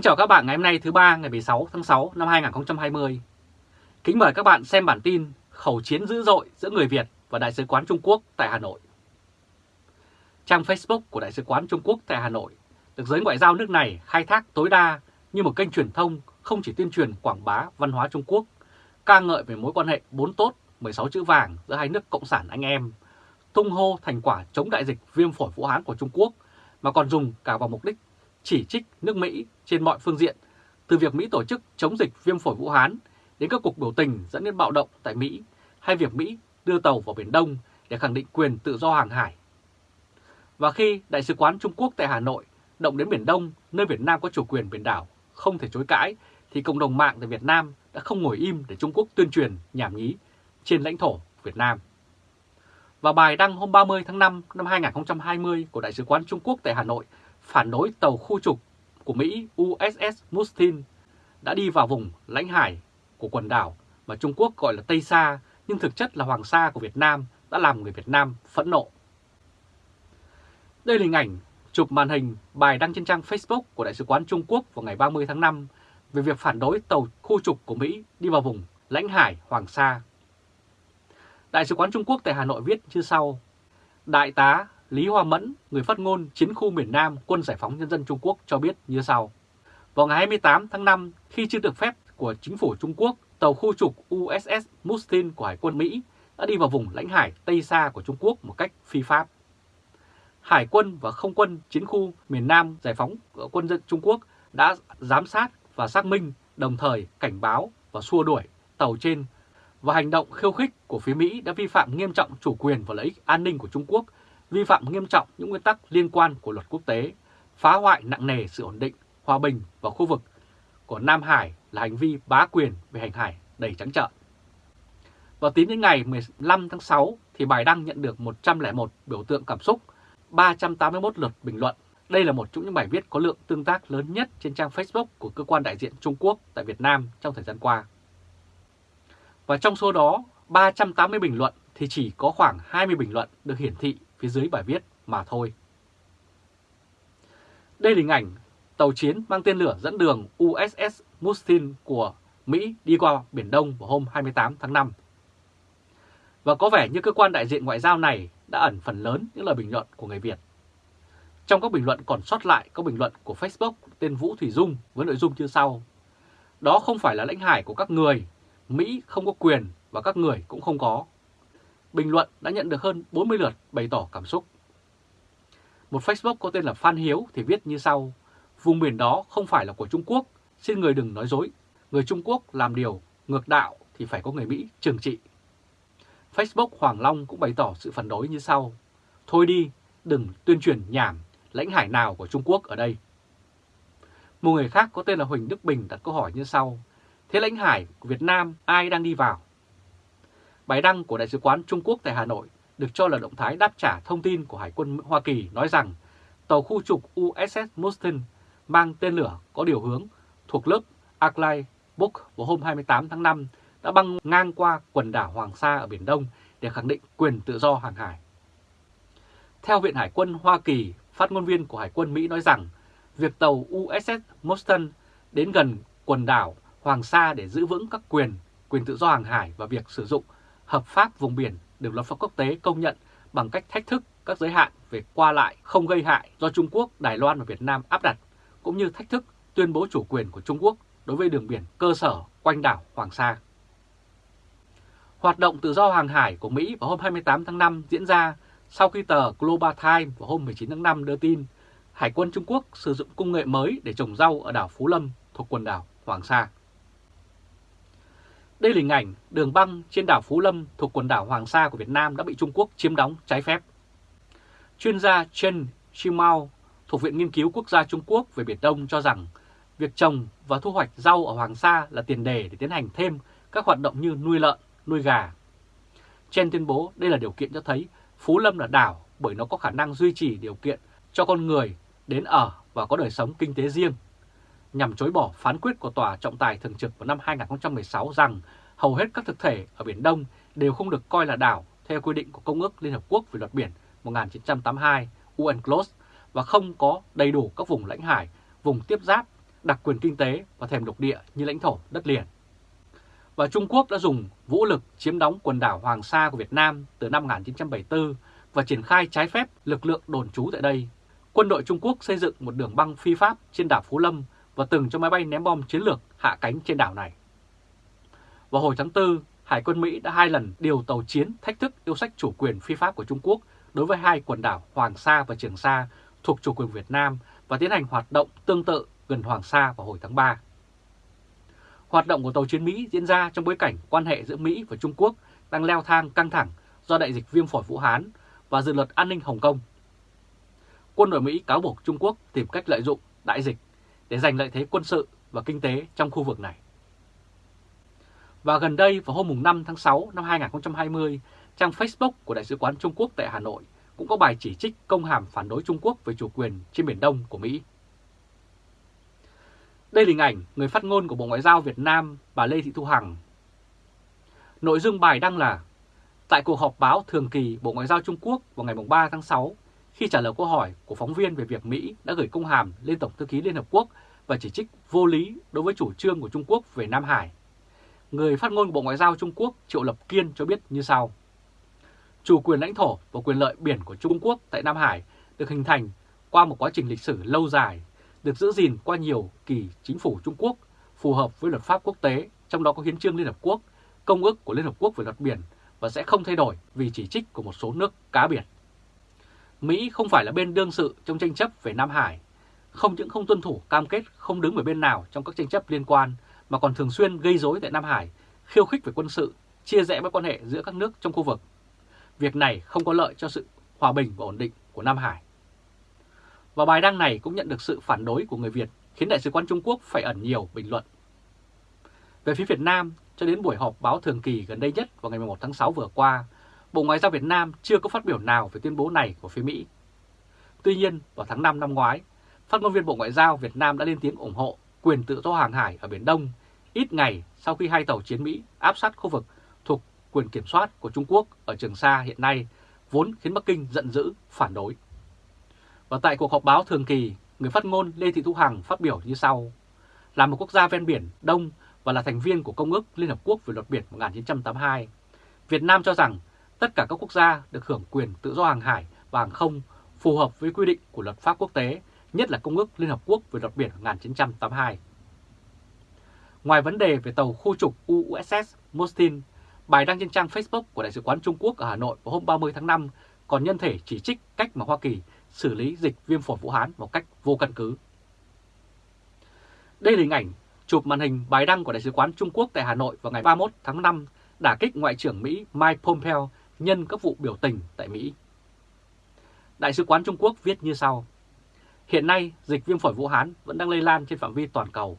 Kính chào các bạn ngày hôm nay thứ ba ngày 16 tháng 6 năm 2020. Kính mời các bạn xem bản tin khẩu chiến dữ dội giữa người Việt và Đại sứ quán Trung Quốc tại Hà Nội. Trang Facebook của Đại sứ quán Trung Quốc tại Hà Nội được giới ngoại giao nước này khai thác tối đa như một kênh truyền thông không chỉ tuyên truyền quảng bá văn hóa Trung Quốc, ca ngợi về mối quan hệ bốn tốt 16 chữ vàng giữa hai nước cộng sản anh em, tung hô thành quả chống đại dịch viêm phổi Vũ Hán của Trung Quốc mà còn dùng cả vào mục đích chỉ trích nước Mỹ trên mọi phương diện, từ việc Mỹ tổ chức chống dịch viêm phổi Vũ Hán đến các cuộc biểu tình dẫn đến bạo động tại Mỹ hay việc Mỹ đưa tàu vào Biển Đông để khẳng định quyền tự do hàng hải. Và khi Đại sứ quán Trung Quốc tại Hà Nội động đến Biển Đông, nơi Việt Nam có chủ quyền biển đảo, không thể chối cãi, thì cộng đồng mạng tại Việt Nam đã không ngồi im để Trung Quốc tuyên truyền nhảm nhí trên lãnh thổ Việt Nam. Và bài đăng hôm 30 tháng 5 năm 2020 của Đại sứ quán Trung Quốc tại Hà Nội phản đối tàu khu trục của Mỹ USS Mustin đã đi vào vùng lãnh hải của quần đảo mà Trung Quốc gọi là Tây Sa, nhưng thực chất là Hoàng Sa của Việt Nam đã làm người Việt Nam phẫn nộ. Đây là hình ảnh chụp màn hình bài đăng trên trang Facebook của Đại sứ quán Trung Quốc vào ngày 30 tháng 5 về việc phản đối tàu khu trục của Mỹ đi vào vùng lãnh hải Hoàng Sa. Đại sứ quán Trung Quốc tại Hà Nội viết như sau. Đại tá Lý Hoa Mẫn, người phát ngôn chiến khu miền Nam Quân Giải phóng Nhân dân Trung Quốc cho biết như sau. Vào ngày 28 tháng 5, khi chưa được phép của chính phủ Trung Quốc, tàu khu trục USS Mustin của Hải quân Mỹ đã đi vào vùng lãnh hải Tây Sa của Trung Quốc một cách phi pháp. Hải quân và không quân chiến khu miền Nam Giải phóng quân dân Trung Quốc đã giám sát và xác minh đồng thời cảnh báo và xua đuổi tàu trên và hành động khiêu khích của phía Mỹ đã vi phạm nghiêm trọng chủ quyền và lợi ích an ninh của Trung Quốc vi phạm nghiêm trọng những nguyên tắc liên quan của luật quốc tế, phá hoại nặng nề sự ổn định, hòa bình và khu vực của Nam Hải là hành vi bá quyền về hành hải đầy trắng trợn. Và tính đến ngày 15 tháng 6 thì bài đăng nhận được 101 biểu tượng cảm xúc, 381 lượt bình luận. Đây là một trong những bài viết có lượng tương tác lớn nhất trên trang Facebook của cơ quan đại diện Trung Quốc tại Việt Nam trong thời gian qua. Và trong số đó, 380 bình luận thì chỉ có khoảng 20 bình luận được hiển thị phía dưới bài viết mà thôi. Đây là hình ảnh tàu chiến mang tên lửa dẫn đường USS Mustin của Mỹ đi qua Biển Đông vào hôm 28 tháng 5. Và có vẻ như cơ quan đại diện ngoại giao này đã ẩn phần lớn những lời bình luận của người Việt. Trong các bình luận còn sót lại có bình luận của Facebook tên Vũ Thủy Dung với nội dung như sau. Đó không phải là lãnh hải của các người, Mỹ không có quyền và các người cũng không có bình luận đã nhận được hơn 40 lượt bày tỏ cảm xúc. Một Facebook có tên là Phan Hiếu thì viết như sau, vùng biển đó không phải là của Trung Quốc, xin người đừng nói dối, người Trung Quốc làm điều ngược đạo thì phải có người Mỹ trừng trị. Facebook Hoàng Long cũng bày tỏ sự phản đối như sau, thôi đi, đừng tuyên truyền nhảm lãnh hải nào của Trung Quốc ở đây. Một người khác có tên là Huỳnh Đức Bình đặt câu hỏi như sau, thế lãnh hải của Việt Nam ai đang đi vào? Bài đăng của Đại sứ quán Trung Quốc tại Hà Nội được cho là động thái đáp trả thông tin của Hải quân Hoa Kỳ nói rằng tàu khu trục USS Mustin mang tên lửa có điều hướng thuộc lớp Arclay Book vào hôm 28 tháng 5 đã băng ngang qua quần đảo Hoàng Sa ở Biển Đông để khẳng định quyền tự do hàng hải. Theo Viện Hải quân Hoa Kỳ, phát ngôn viên của Hải quân Mỹ nói rằng việc tàu USS Mustin đến gần quần đảo Hoàng Sa để giữ vững các quyền, quyền tự do hàng hải và việc sử dụng hợp pháp vùng biển được luật pháp quốc tế công nhận bằng cách thách thức các giới hạn về qua lại không gây hại do Trung Quốc, Đài Loan và Việt Nam áp đặt, cũng như thách thức tuyên bố chủ quyền của Trung Quốc đối với đường biển cơ sở quanh đảo Hoàng Sa. Hoạt động tự do hàng hải của Mỹ vào hôm 28 tháng 5 diễn ra sau khi tờ Global Times vào hôm 19 tháng 5 đưa tin Hải quân Trung Quốc sử dụng công nghệ mới để trồng rau ở đảo Phú Lâm thuộc quần đảo Hoàng Sa. Đây là hình ảnh đường băng trên đảo Phú Lâm thuộc quần đảo Hoàng Sa của Việt Nam đã bị Trung Quốc chiếm đóng trái phép. Chuyên gia Chen Shimao thuộc Viện Nghiên cứu Quốc gia Trung Quốc về Biển Đông cho rằng việc trồng và thu hoạch rau ở Hoàng Sa là tiền đề để tiến hành thêm các hoạt động như nuôi lợn, nuôi gà. Chen tuyên bố đây là điều kiện cho thấy Phú Lâm là đảo bởi nó có khả năng duy trì điều kiện cho con người đến ở và có đời sống kinh tế riêng nhằm chối bỏ phán quyết của Tòa trọng tài thường trực vào năm 2016 rằng hầu hết các thực thể ở Biển Đông đều không được coi là đảo theo quy định của Công ước Liên Hợp Quốc về luật biển 1982 UNCLOS và không có đầy đủ các vùng lãnh hải, vùng tiếp giáp đặc quyền kinh tế và thềm lục địa như lãnh thổ đất liền. Và Trung Quốc đã dùng vũ lực chiếm đóng quần đảo Hoàng Sa của Việt Nam từ năm 1974 và triển khai trái phép lực lượng đồn trú tại đây. Quân đội Trung Quốc xây dựng một đường băng phi pháp trên đảo Phú Lâm và từng cho máy bay ném bom chiến lược hạ cánh trên đảo này. Vào hồi tháng 4, Hải quân Mỹ đã hai lần điều tàu chiến thách thức yêu sách chủ quyền phi pháp của Trung Quốc đối với hai quần đảo Hoàng Sa và Trường Sa thuộc chủ quyền Việt Nam và tiến hành hoạt động tương tự gần Hoàng Sa vào hồi tháng 3. Hoạt động của tàu chiến Mỹ diễn ra trong bối cảnh quan hệ giữa Mỹ và Trung Quốc đang leo thang căng thẳng do đại dịch viêm phổi Vũ Hán và dự luật an ninh Hồng Kông. Quân đội Mỹ cáo buộc Trung Quốc tìm cách lợi dụng đại dịch để giành lợi thế quân sự và kinh tế trong khu vực này. Và gần đây vào hôm 5 tháng 6 năm 2020, trang Facebook của Đại sứ quán Trung Quốc tại Hà Nội cũng có bài chỉ trích công hàm phản đối Trung Quốc về chủ quyền trên Biển Đông của Mỹ. Đây là hình ảnh người phát ngôn của Bộ Ngoại giao Việt Nam bà Lê Thị Thu Hằng. Nội dung bài đăng là Tại cuộc họp báo thường kỳ Bộ Ngoại giao Trung Quốc vào ngày 3 tháng 6, khi trả lời câu hỏi của phóng viên về việc Mỹ đã gửi công hàm lên Tổng thư ký Liên Hợp Quốc và chỉ trích vô lý đối với chủ trương của Trung Quốc về Nam Hải, người phát ngôn Bộ Ngoại giao Trung Quốc Triệu Lập Kiên cho biết như sau. Chủ quyền lãnh thổ và quyền lợi biển của Trung Quốc tại Nam Hải được hình thành qua một quá trình lịch sử lâu dài, được giữ gìn qua nhiều kỳ chính phủ Trung Quốc phù hợp với luật pháp quốc tế, trong đó có hiến trương Liên Hợp Quốc, công ước của Liên Hợp Quốc về luật biển và sẽ không thay đổi vì chỉ trích của một số nước cá biệt. Mỹ không phải là bên đương sự trong tranh chấp về Nam Hải, không những không tuân thủ cam kết không đứng về bên nào trong các tranh chấp liên quan, mà còn thường xuyên gây rối tại Nam Hải, khiêu khích về quân sự, chia rẽ mối quan hệ giữa các nước trong khu vực. Việc này không có lợi cho sự hòa bình và ổn định của Nam Hải. Và bài đăng này cũng nhận được sự phản đối của người Việt, khiến Đại sứ quán Trung Quốc phải ẩn nhiều bình luận. Về phía Việt Nam, cho đến buổi họp báo thường kỳ gần đây nhất vào ngày 11 tháng 6 vừa qua, Bộ Ngoại giao Việt Nam chưa có phát biểu nào về tuyên bố này của phía Mỹ. Tuy nhiên, vào tháng 5 năm ngoái, phát ngôn viên Bộ Ngoại giao Việt Nam đã lên tiếng ủng hộ quyền tự do hàng hải ở Biển Đông, ít ngày sau khi hai tàu chiến Mỹ áp sát khu vực thuộc quyền kiểm soát của Trung Quốc ở Trường Sa hiện nay, vốn khiến Bắc Kinh giận dữ, phản đối. Và tại cuộc họp báo thường kỳ, người phát ngôn Lê Thị Thu Hằng phát biểu như sau. Là một quốc gia ven biển Đông và là thành viên của Công ước Liên Hợp Quốc về luật biển 1982, Việt Nam cho rằng tất cả các quốc gia được hưởng quyền tự do hàng hải và hàng không phù hợp với quy định của luật pháp quốc tế, nhất là Công ước Liên Hợp Quốc về luật biển 1982. Ngoài vấn đề về tàu khu trục USS Mostin, bài đăng trên trang Facebook của Đại sứ quán Trung Quốc ở Hà Nội vào hôm 30 tháng 5 còn nhân thể chỉ trích cách mà Hoa Kỳ xử lý dịch viêm phổi Vũ Hán một cách vô căn cứ. Đây là hình ảnh chụp màn hình bài đăng của Đại sứ quán Trung Quốc tại Hà Nội vào ngày 31 tháng 5 đả kích Ngoại trưởng Mỹ Mike Pompeo nhân các vụ biểu tình tại Mỹ. Đại sứ quán Trung Quốc viết như sau. Hiện nay, dịch viêm phổi Vũ Hán vẫn đang lây lan trên phạm vi toàn cầu.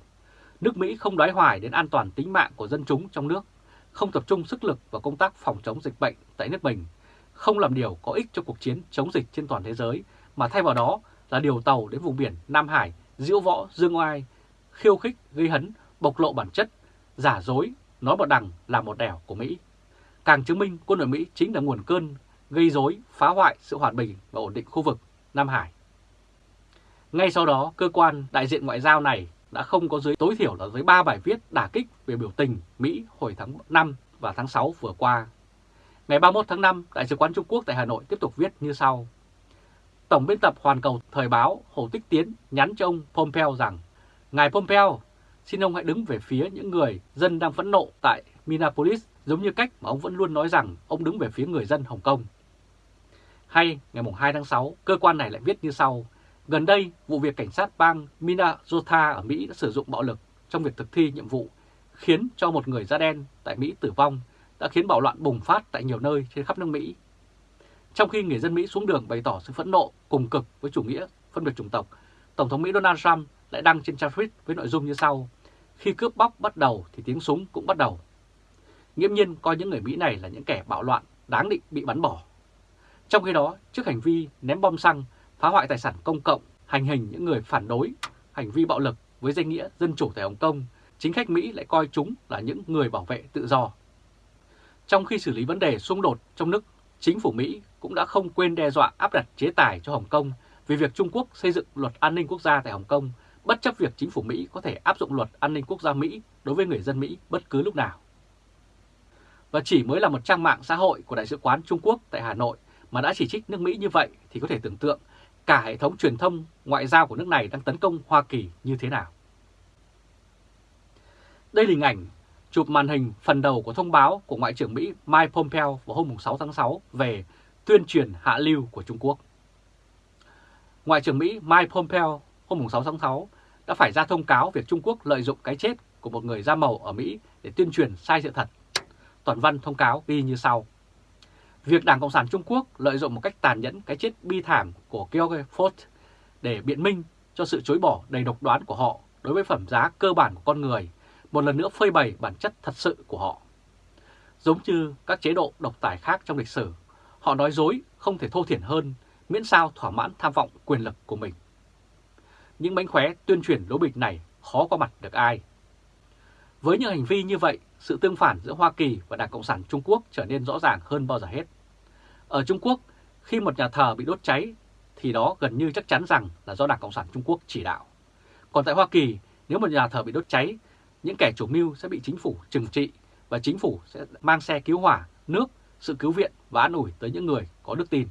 Nước Mỹ không đoái hoài đến an toàn tính mạng của dân chúng trong nước, không tập trung sức lực vào công tác phòng chống dịch bệnh tại nước mình, không làm điều có ích cho cuộc chiến chống dịch trên toàn thế giới, mà thay vào đó là điều tàu đến vùng biển Nam Hải, diễu võ, dương oai, khiêu khích, gây hấn, bộc lộ bản chất, giả dối, nói một đằng là một đẻo của Mỹ. Càng chứng minh quân đội Mỹ chính là nguồn cơn gây rối, phá hoại sự hòa bình và ổn định khu vực Nam Hải. Ngay sau đó, cơ quan đại diện ngoại giao này đã không có dưới tối thiểu là dưới 3 bài viết đả kích về biểu tình Mỹ hồi tháng 5 và tháng 6 vừa qua. Ngày 31 tháng 5, Đại sứ quán Trung Quốc tại Hà Nội tiếp tục viết như sau. Tổng biên tập Hoàn Cầu Thời báo Hồ Tích Tiến nhắn cho ông Pompeo rằng Ngài Pompeo, xin ông hãy đứng về phía những người dân đang phẫn nộ tại Minneapolis giống như cách mà ông vẫn luôn nói rằng ông đứng về phía người dân Hồng Kông. Hay ngày 2 tháng 6, cơ quan này lại viết như sau. Gần đây, vụ việc cảnh sát bang Minnesota ở Mỹ đã sử dụng bạo lực trong việc thực thi nhiệm vụ, khiến cho một người da đen tại Mỹ tử vong, đã khiến bạo loạn bùng phát tại nhiều nơi trên khắp nước Mỹ. Trong khi người dân Mỹ xuống đường bày tỏ sự phẫn nộ cùng cực với chủ nghĩa phân biệt chủng tộc, Tổng thống Mỹ Donald Trump lại đăng trên trang tweet với nội dung như sau. Khi cướp bóc bắt đầu thì tiếng súng cũng bắt đầu. Nghiễm nhiên coi những người Mỹ này là những kẻ bạo loạn đáng định bị bắn bỏ. Trong khi đó, trước hành vi ném bom xăng, phá hoại tài sản công cộng, hành hình những người phản đối, hành vi bạo lực với danh nghĩa dân chủ tại Hồng Kông, chính khách Mỹ lại coi chúng là những người bảo vệ tự do. Trong khi xử lý vấn đề xung đột trong nước, chính phủ Mỹ cũng đã không quên đe dọa áp đặt chế tài cho Hồng Kông vì việc Trung Quốc xây dựng luật an ninh quốc gia tại Hồng Kông bất chấp việc chính phủ Mỹ có thể áp dụng luật an ninh quốc gia Mỹ đối với người dân Mỹ bất cứ lúc nào. Và chỉ mới là một trang mạng xã hội của Đại sứ quán Trung Quốc tại Hà Nội mà đã chỉ trích nước Mỹ như vậy thì có thể tưởng tượng cả hệ thống truyền thông ngoại giao của nước này đang tấn công Hoa Kỳ như thế nào. Đây là hình ảnh chụp màn hình phần đầu của thông báo của Ngoại trưởng Mỹ Mike Pompeo vào hôm 6 tháng 6 về tuyên truyền hạ lưu của Trung Quốc. Ngoại trưởng Mỹ Mike Pompeo hôm 6 tháng 6 đã phải ra thông cáo việc Trung Quốc lợi dụng cái chết của một người da màu ở Mỹ để tuyên truyền sai sự thật. Toàn văn thông cáo ghi như sau. Việc Đảng Cộng sản Trung Quốc lợi dụng một cách tàn nhẫn cái chết bi thảm của George Ford để biện minh cho sự chối bỏ đầy độc đoán của họ đối với phẩm giá cơ bản của con người, một lần nữa phơi bày bản chất thật sự của họ. Giống như các chế độ độc tài khác trong lịch sử, họ nói dối không thể thô thiển hơn miễn sao thỏa mãn tham vọng quyền lực của mình. Những bánh khóe tuyên truyền lố bịch này khó qua mặt được ai. Với những hành vi như vậy, sự tương phản giữa Hoa Kỳ và Đảng Cộng sản Trung Quốc trở nên rõ ràng hơn bao giờ hết. Ở Trung Quốc, khi một nhà thờ bị đốt cháy thì đó gần như chắc chắn rằng là do Đảng Cộng sản Trung Quốc chỉ đạo. Còn tại Hoa Kỳ, nếu một nhà thờ bị đốt cháy, những kẻ chủ mưu sẽ bị chính phủ trừng trị và chính phủ sẽ mang xe cứu hỏa, nước, sự cứu viện và an ủi tới những người có đức tin.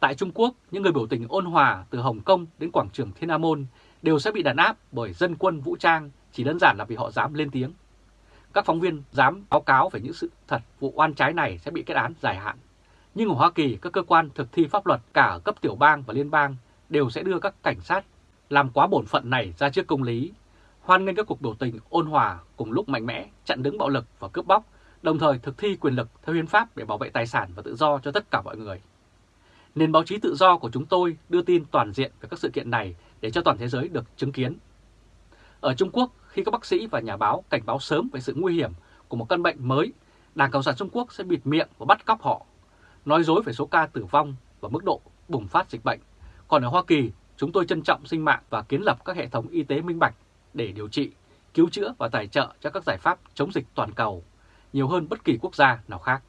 Tại Trung Quốc, những người biểu tình ôn hòa từ Hồng Kông đến quảng trường Thiên An Môn đều sẽ bị đàn áp bởi dân quân vũ trang chỉ đơn giản là vì họ dám lên tiếng. Các phóng viên dám báo cáo về những sự thật vụ oan trái này sẽ bị kết án dài hạn. Nhưng ở Hoa Kỳ, các cơ quan thực thi pháp luật cả ở cấp tiểu bang và liên bang đều sẽ đưa các cảnh sát làm quá bổn phận này ra trước công lý, hoan nghênh các cuộc biểu tình ôn hòa cùng lúc mạnh mẽ chặn đứng bạo lực và cướp bóc, đồng thời thực thi quyền lực theo hiến pháp để bảo vệ tài sản và tự do cho tất cả mọi người. Nền báo chí tự do của chúng tôi đưa tin toàn diện về các sự kiện này để cho toàn thế giới được chứng kiến. Ở Trung Quốc, khi các bác sĩ và nhà báo cảnh báo sớm về sự nguy hiểm của một căn bệnh mới, Đảng Cộng sản Trung Quốc sẽ bịt miệng và bắt cóc họ, nói dối về số ca tử vong và mức độ bùng phát dịch bệnh. Còn ở Hoa Kỳ, chúng tôi trân trọng sinh mạng và kiến lập các hệ thống y tế minh bạch để điều trị, cứu chữa và tài trợ cho các giải pháp chống dịch toàn cầu, nhiều hơn bất kỳ quốc gia nào khác.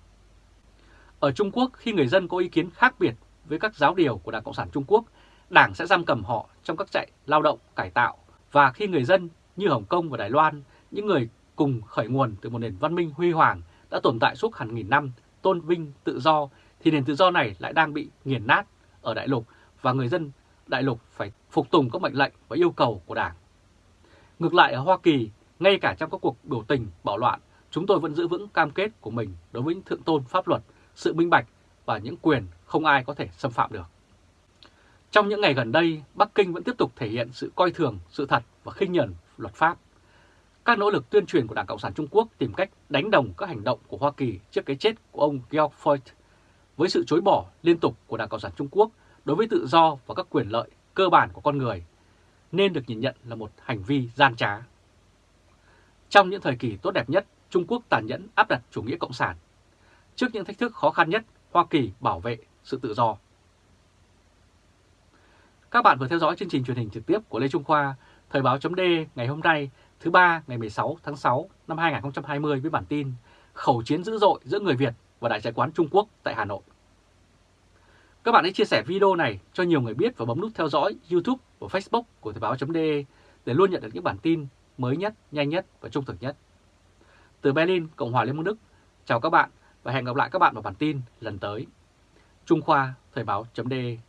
Ở Trung Quốc, khi người dân có ý kiến khác biệt với các giáo điều của Đảng Cộng sản Trung Quốc, Đảng sẽ giam cầm họ trong các trại lao động, cải tạo. Và khi người dân như Hồng Kông và Đài Loan, những người cùng khởi nguồn từ một nền văn minh huy hoàng đã tồn tại suốt hàng nghìn năm, tôn vinh tự do, thì nền tự do này lại đang bị nghiền nát ở đại lục và người dân đại lục phải phục tùng các mệnh lệnh và yêu cầu của Đảng. Ngược lại ở Hoa Kỳ, ngay cả trong các cuộc biểu tình, bạo loạn, chúng tôi vẫn giữ vững cam kết của mình đối với thượng tôn pháp luật, sự minh bạch và những quyền không ai có thể xâm phạm được. Trong những ngày gần đây, Bắc Kinh vẫn tiếp tục thể hiện sự coi thường sự thật và khinh nhẫn luật pháp. Các nỗ lực tuyên truyền của Đảng Cộng sản Trung Quốc tìm cách đánh đồng các hành động của Hoa Kỳ trước cái chết của ông George Floyd với sự chối bỏ liên tục của Đảng Cộng sản Trung Quốc đối với tự do và các quyền lợi cơ bản của con người nên được nhìn nhận là một hành vi gian trá. Trong những thời kỳ tốt đẹp nhất, Trung Quốc tàn nhẫn áp đặt chủ nghĩa cộng sản. Trước những thách thức khó khăn nhất, Hoa Kỳ bảo vệ sự tự do. Các bạn vừa theo dõi chương trình truyền hình trực tiếp của Lê Trung Khoa, Thời báo chấm ngày hôm nay thứ ba ngày 16 tháng 6 năm 2020 với bản tin Khẩu chiến dữ dội giữa người Việt và Đại sứ quán Trung Quốc tại Hà Nội. Các bạn hãy chia sẻ video này cho nhiều người biết và bấm nút theo dõi YouTube và Facebook của Thời báo.de để luôn nhận được những bản tin mới nhất, nhanh nhất và trung thực nhất. Từ Berlin, Cộng hòa Liên bang Đức, chào các bạn và hẹn gặp lại các bạn vào bản tin lần tới. Trung Khoa Thời báo.de